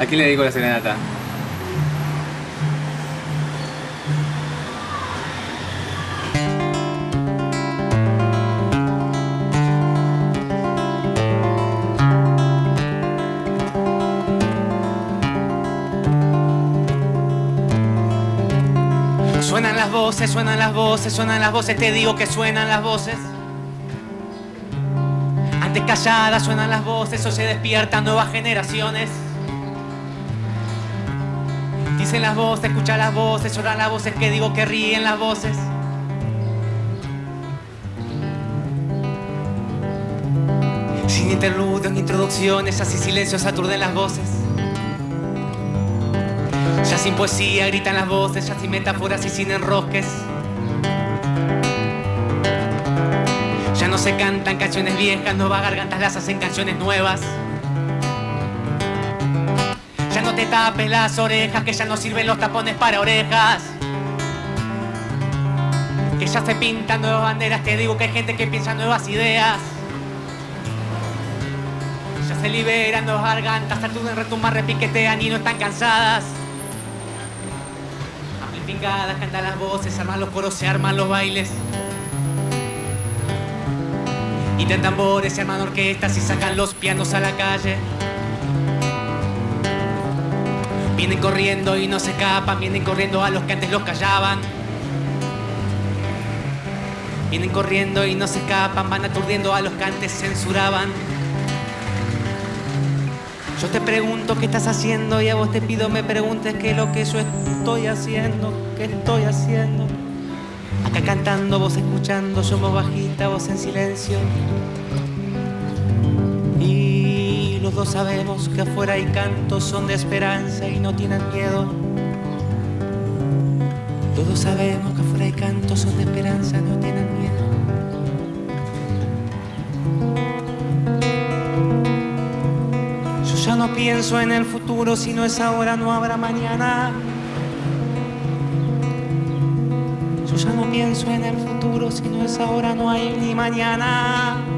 ¿A quién le dedico la serenata? Suenan las voces, suenan las voces, suenan las voces, te digo que suenan las voces. Antes calladas suenan las voces, o se despiertan nuevas generaciones. Dicen las voces, escuchan las voces, lloran las voces, que digo que ríen las voces. Sin interludios ni introducciones, así silencios aturden las voces. Ya sin poesía gritan las voces, ya sin metáforas y sin enrosques. Ya no se cantan canciones viejas, nuevas gargantas las hacen canciones nuevas. Te tapes las orejas, que ya no sirven los tapones para orejas. Que ya se pintan nuevas banderas, te digo que hay gente que piensa nuevas ideas. Ya se liberan nuevas gargantas, tartudan, retumban, repiquetean y no están cansadas. Amplificadas, cantan las voces, arman los coros, se arman los bailes. De tambores, se arman orquestas y sacan los pianos a la calle. Vienen corriendo y no se escapan, vienen corriendo a los que antes los callaban. Vienen corriendo y no se escapan, van aturdiendo a los que antes censuraban. Yo te pregunto qué estás haciendo y a vos te pido me preguntes qué es lo que yo estoy haciendo, qué estoy haciendo. Acá cantando, vos escuchando, yo más bajita, vos en silencio. Y los dos sabemos que afuera hay cantos, son de esperanza y no tienen miedo. Todos sabemos que afuera hay cantos, son de esperanza, no tienen miedo. Yo ya no pienso en el futuro, si no es ahora no habrá mañana. Yo ya no pienso en el futuro, si no es ahora no hay ni mañana.